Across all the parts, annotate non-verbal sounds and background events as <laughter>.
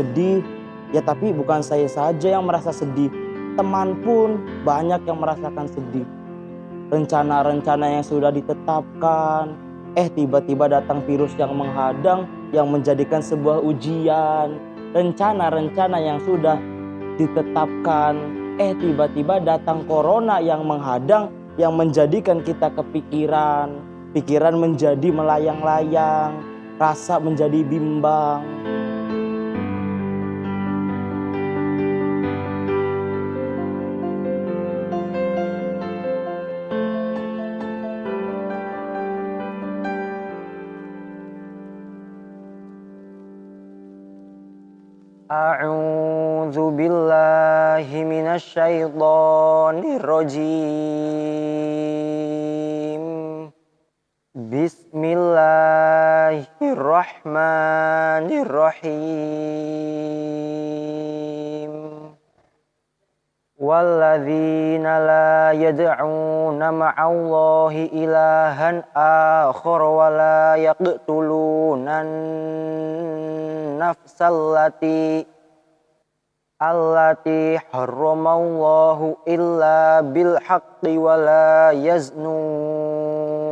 Sedih, ya tapi bukan saya saja yang merasa sedih. Teman pun banyak yang merasakan sedih. Rencana-rencana yang sudah ditetapkan, eh tiba-tiba datang virus yang menghadang, yang menjadikan sebuah ujian. Rencana-rencana yang sudah ditetapkan, eh tiba-tiba datang corona yang menghadang, yang menjadikan kita kepikiran. Pikiran menjadi melayang-layang, rasa menjadi bimbang. Minasyaitonirrojim Bismillahirrahmanirrahim. Walladzina la yad'una ma'allahi ilahan akhar wa la yaqtuluna nafsallati allati harramallahu illa bil haqqi wa la yaznun.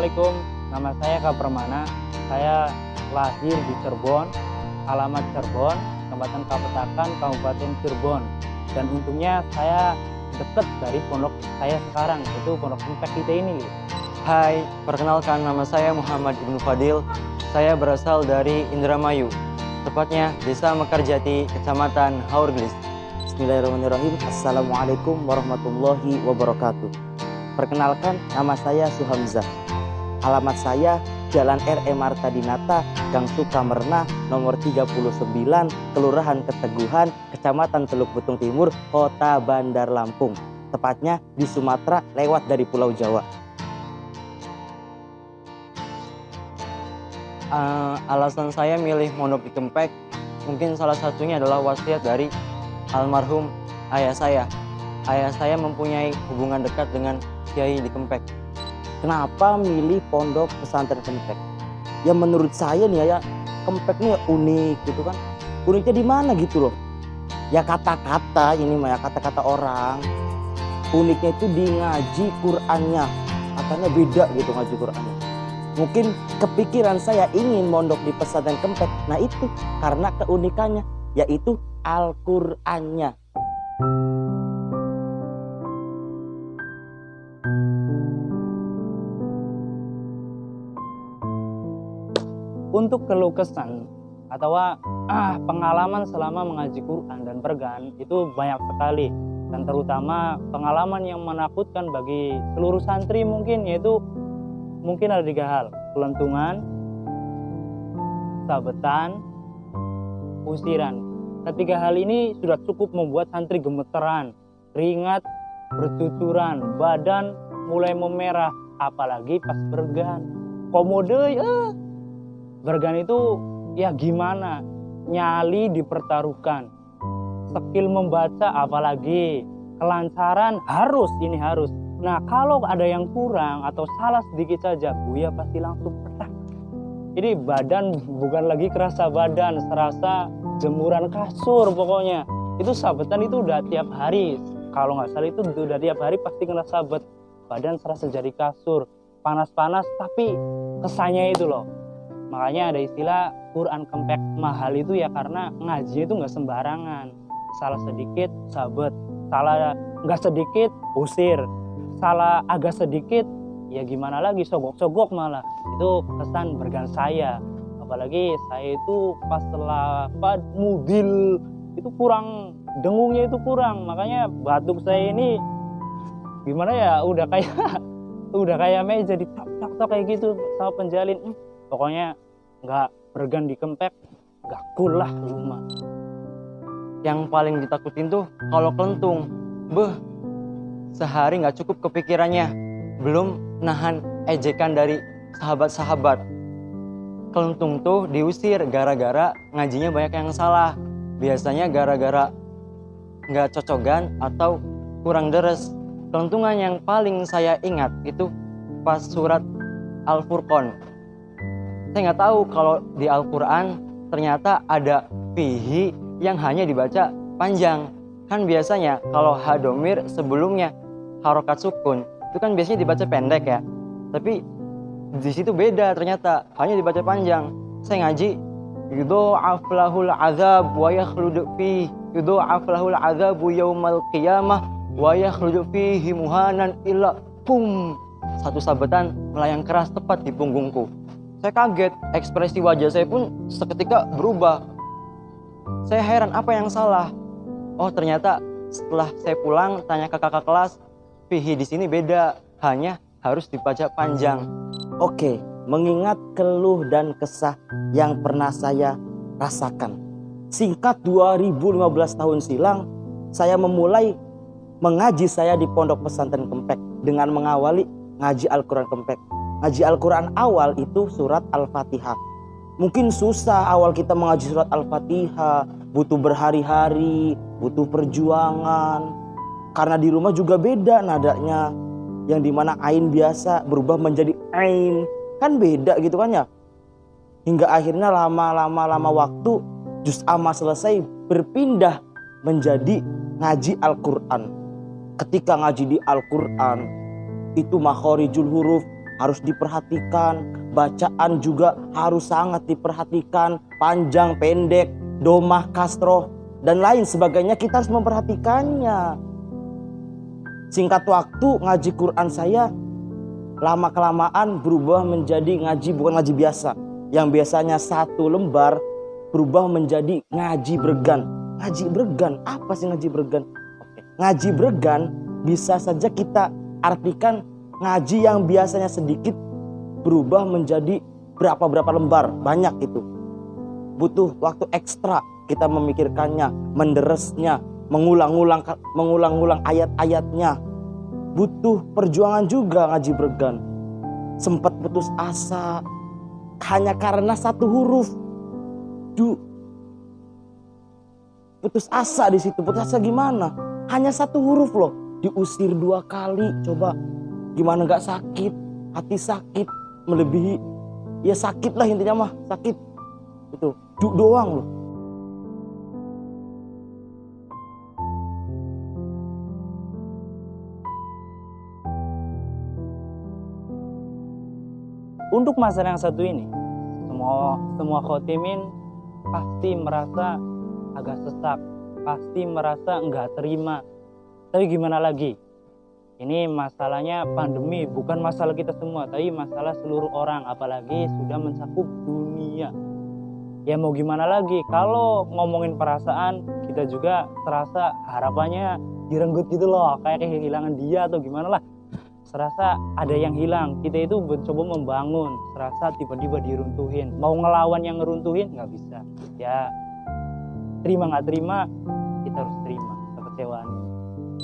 Assalamualaikum, nama saya Kak Permana. Saya lahir di Cirebon, alamat Cirebon, Kecamatan Kapetakan, Kabupaten Cirebon. Dan untungnya saya dekat dari pondok saya sekarang, itu pondok impact kita ini. Hai, perkenalkan nama saya Muhammad Ibnu Fadil. Saya berasal dari Indramayu, tepatnya Desa Mekarjati, Kecamatan Haurglis. Bismillahirrahmanirrahim. Assalamualaikum warahmatullahi wabarakatuh. Perkenalkan, nama saya Suhamzah. Alamat saya Jalan R.E. Marta Dinata, Gang Sukamerna, nomor 39, Kelurahan Keteguhan, Kecamatan Teluk Betung Timur, Kota Bandar Lampung. Tepatnya di Sumatera lewat dari Pulau Jawa. Eh, alasan saya milih Mondok di Kempek, mungkin salah satunya adalah wasiat dari almarhum ayah saya. Ayah saya mempunyai hubungan dekat dengan Kiai di Kempek. Kenapa milih pondok pesantren Kempek? Ya menurut saya nih ya, Kempek nih unik gitu kan. Uniknya di mana gitu loh. Ya kata-kata ini mah ya kata-kata orang. Uniknya itu di ngaji Qur'annya. Katanya beda gitu ngaji Qur'annya. Mungkin kepikiran saya ingin mondok di pesantren Kempek. Nah itu karena keunikannya yaitu Al-Qur'annya. Untuk keluh kesan atau ah, pengalaman selama mengaji Quran dan pergan itu banyak sekali. Dan terutama pengalaman yang menakutkan bagi seluruh santri mungkin yaitu mungkin ada tiga hal. Kelentungan sabetan usiran. Ketiga hal ini sudah cukup membuat santri gemeteran ringat bercucuran badan mulai memerah apalagi pas bergan. Komode ya bergan itu ya gimana? Nyali dipertaruhkan. Skill membaca apalagi kelancaran harus ini harus. Nah kalau ada yang kurang atau salah sedikit saja Buya pasti langsung petak ini badan bukan lagi kerasa badan serasa jemuran kasur pokoknya. Itu sabetan itu udah tiap hari. Kalau nggak salah itu udah tiap hari pasti kena sabet. Badan serasa jadi kasur. Panas-panas tapi kesannya itu loh makanya ada istilah Quran kempek mahal itu ya karena ngaji itu nggak sembarangan. Salah sedikit sabet. Salah nggak sedikit usir. Salah agak sedikit ya gimana lagi sogok-sogok malah. Itu kesan bergan saya. Apalagi saya itu pas lafad mobil itu kurang dengungnya itu kurang. Makanya batuk saya ini gimana ya udah kayak <laughs> udah kayak meja di tok tok kayak gitu sama penjalin. Hmm, pokoknya nggak bergan di nggak cool lah rumah. Yang paling ditakutin tuh kalau kelentung. Beh sehari nggak cukup kepikirannya. Belum nahan ejekan dari sahabat-sahabat. Kelentung tuh diusir gara-gara ngajinya banyak yang salah. Biasanya gara-gara nggak cocokan atau kurang deres. Kelentungan yang paling saya ingat itu pas surat Al-Furqan. Saya nggak tahu kalau di Al-Quran ternyata ada fihi yang hanya dibaca panjang. Kan biasanya kalau hadomir sebelumnya harokat sukun itu kan biasanya dibaca pendek ya. Tapi di situ beda ternyata hanya dibaca panjang. Saya ngaji yudha'af lahul azab wa yakhlud fi yudha'af lahul azabu yaumal qiyamah wa yakhruju fihi muhanan illa pum satu sabetan melayang keras tepat di punggungku saya kaget ekspresi wajah saya pun seketika berubah saya heran apa yang salah oh ternyata setelah saya pulang tanya ke kakak kelas fihi di sini beda hanya harus dibaca panjang Oke, mengingat keluh dan kesah yang pernah saya rasakan. Singkat 2015 tahun silam, saya memulai mengaji saya di pondok pesantren Kempek dengan mengawali ngaji Al-Quran Kempek. Ngaji Al-Quran awal itu surat Al-Fatihah. Mungkin susah awal kita mengaji surat Al-Fatihah, butuh berhari-hari, butuh perjuangan. Karena di rumah juga beda nadanya. Yang di mana ain biasa berubah menjadi ain. Kan beda gitu kan ya. Hingga akhirnya lama-lama lama waktu juz amma selesai berpindah menjadi ngaji Al-Quran ketika ngaji di Al-Quran itu makhorijul huruf harus diperhatikan. Bacaan juga harus sangat diperhatikan. Panjang pendek domah kasroh dan lain sebagainya. Kita harus memperhatikannya. Singkat waktu ngaji Quran saya lama kelamaan berubah menjadi ngaji bukan ngaji biasa. Yang biasanya satu lembar berubah menjadi ngaji bergan. Ngaji bergan? Apa sih ngaji bergan? Ngaji bergan bisa saja kita artikan ngaji yang biasanya sedikit berubah menjadi berapa-berapa lembar. Banyak itu. Butuh waktu ekstra kita memikirkannya menderesnya mengulang-ulang mengulang-ulang ayat-ayatnya. Butuh perjuangan juga ngaji bergan. Sempat putus asa hanya karena satu huruf. Du. Putus asa di situ. Putus asa gimana? Hanya satu huruf loh. Diusir dua kali coba gimana nggak sakit? Hati sakit melebihi. Ya sakit lah intinya mah sakit. Itu du doang loh untuk masalah yang satu ini semua semua khotimin pasti merasa agak sesak pasti merasa nggak terima. Tapi gimana lagi ini masalahnya pandemi bukan masalah kita semua tapi masalah seluruh orang apalagi sudah mencakup dunia. Ya mau gimana lagi? Kalau ngomongin perasaan kita juga terasa harapannya direnggut gitu loh kayak kehilangan dia atau gimana lah. Serasa ada yang hilang. Kita itu mencoba membangun serasa tiba-tiba diruntuhin. Mau ngelawan yang ngeruntuhin nggak bisa. Ya terima nggak terima kita harus terima kekecewaan.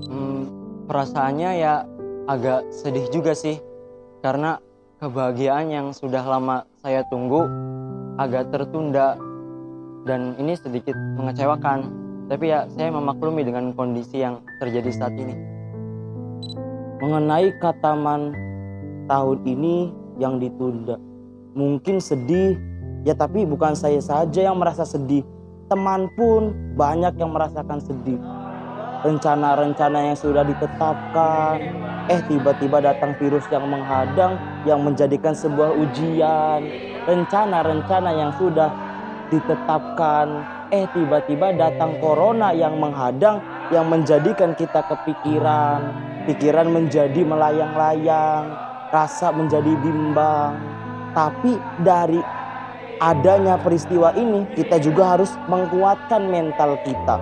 Hmm, perasaannya ya agak sedih juga sih karena kebahagiaan yang sudah lama saya tunggu agak tertunda dan ini sedikit mengecewakan Tapi ya saya memaklumi dengan kondisi yang terjadi saat ini. Mengenai kataman tahun ini yang ditunda. Mungkin sedih, ya tapi bukan saya saja yang merasa sedih. Teman pun banyak yang merasakan sedih. Rencana-rencana yang sudah ditetapkan, eh tiba-tiba datang virus yang menghadang, yang menjadikan sebuah ujian. Rencana-rencana yang sudah ditetapkan, eh tiba-tiba datang corona yang menghadang, yang menjadikan kita kepikiran, pikiran menjadi melayang-layang, rasa menjadi bimbang. Tapi dari adanya peristiwa ini, kita juga harus menguatkan mental kita.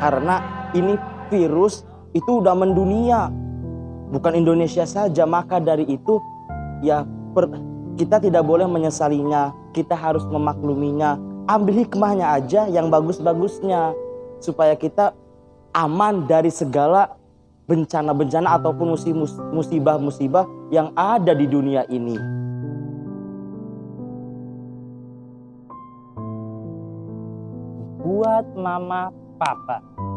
Karena ini virus itu udah mendunia. Bukan Indonesia saja, maka dari itu ya per, kita tidak boleh menyesalinya. Kita harus memakluminya. Ambil hikmahnya aja yang bagus-bagusnya supaya kita aman dari segala bencana-bencana ataupun musibah-musibah yang ada di dunia ini. Buat mama papa.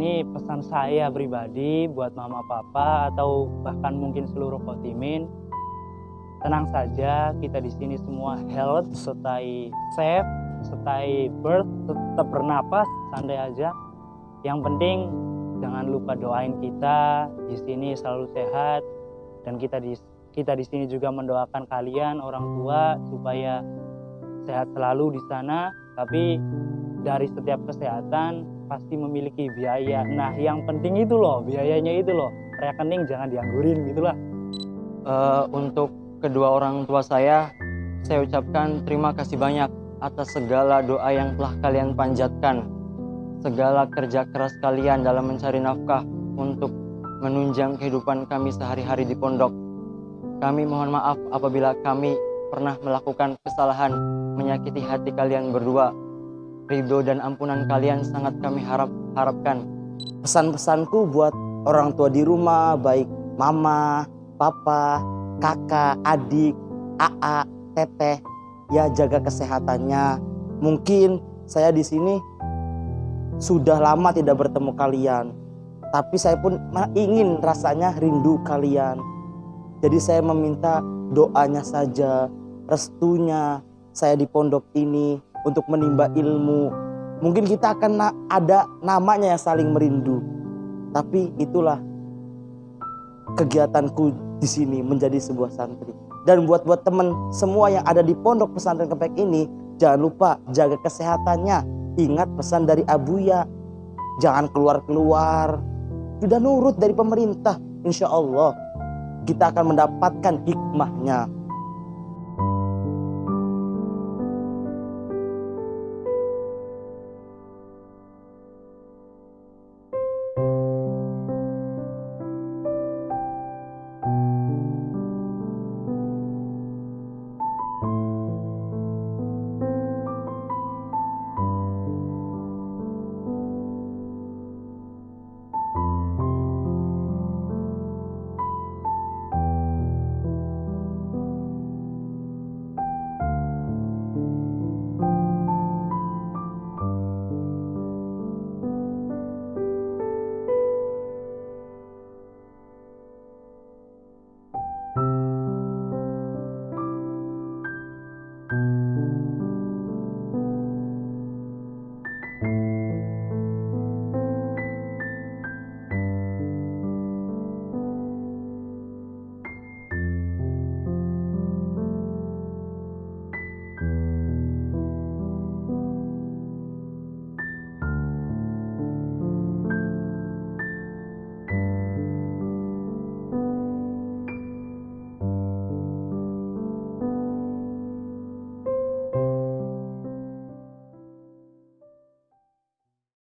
Ini pesan saya pribadi buat mama papa atau bahkan mungkin seluruh kotimin. Tenang saja, kita di sini semua health, stay safe, stay birth, tetap bernapas, santai aja. Yang penting Jangan lupa doain kita di sini selalu sehat dan kita di kita di sini juga mendoakan kalian orang tua supaya sehat selalu di sana. Tapi dari setiap kesehatan pasti memiliki biaya. Nah, yang penting itu loh, biayanya itu loh. Rekening jangan dianggurin gitulah. Uh, untuk kedua orang tua saya, saya ucapkan terima kasih banyak atas segala doa yang telah kalian panjatkan segala kerja keras kalian dalam mencari nafkah untuk menunjang kehidupan kami sehari-hari di pondok. Kami mohon maaf apabila kami pernah melakukan kesalahan menyakiti hati kalian berdua. Ridho dan ampunan kalian sangat kami harap harapkan. Pesan-pesanku buat orang tua di rumah, baik mama, papa, kakak, adik, aa, teteh, ya jaga kesehatannya. Mungkin saya di sini sudah lama tidak bertemu kalian. Tapi saya pun ingin rasanya rindu kalian. Jadi saya meminta doanya saja, restunya saya di pondok ini untuk menimba ilmu. Mungkin kita akan ada namanya yang saling merindu. Tapi itulah kegiatanku di sini menjadi sebuah santri. Dan buat buat teman semua yang ada di pondok pesantren kepek ini, jangan lupa jaga kesehatannya, Ingat pesan dari Abuya, jangan keluar-keluar. Sudah nurut dari pemerintah, insya Allah kita akan mendapatkan hikmahnya.